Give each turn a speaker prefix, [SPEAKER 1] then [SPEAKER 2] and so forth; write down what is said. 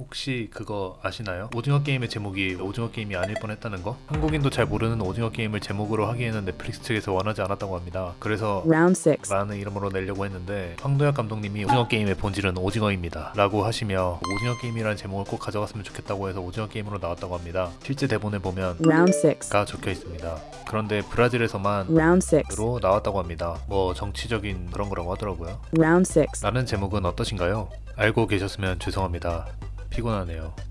[SPEAKER 1] 혹시 그거 아시나요? 오징어 게임의 제목이 오징어 게임이 아닐 뻔했다는 거? 한국인도 잘 모르는 오징어 게임을 제목으로 하기에는 넷플릭스 측에서 원하지 않았다고 합니다. 그래서
[SPEAKER 2] Round 6.
[SPEAKER 1] 라는 이름으로 내려고 했는데 황도혁 감독님이 오징어 게임의 본질은 오징어입니다 라고 하시며 오징어 게임이라는 제목을 꼭 가져갔으면 좋겠다고 해서 오징어 게임으로 나왔다고 합니다 실제 대본에 보면
[SPEAKER 2] Round 6.
[SPEAKER 1] 가 적혀 있습니다 그런데 브라질에서만
[SPEAKER 2] Round 6.
[SPEAKER 1] 으로 나왔다고 합니다 뭐 정치적인 그런 거라고 하더라고요
[SPEAKER 2] Round 6.
[SPEAKER 1] 라는 제목은 어떠신가요? 알고 계셨으면 죄송합니다 피곤하네요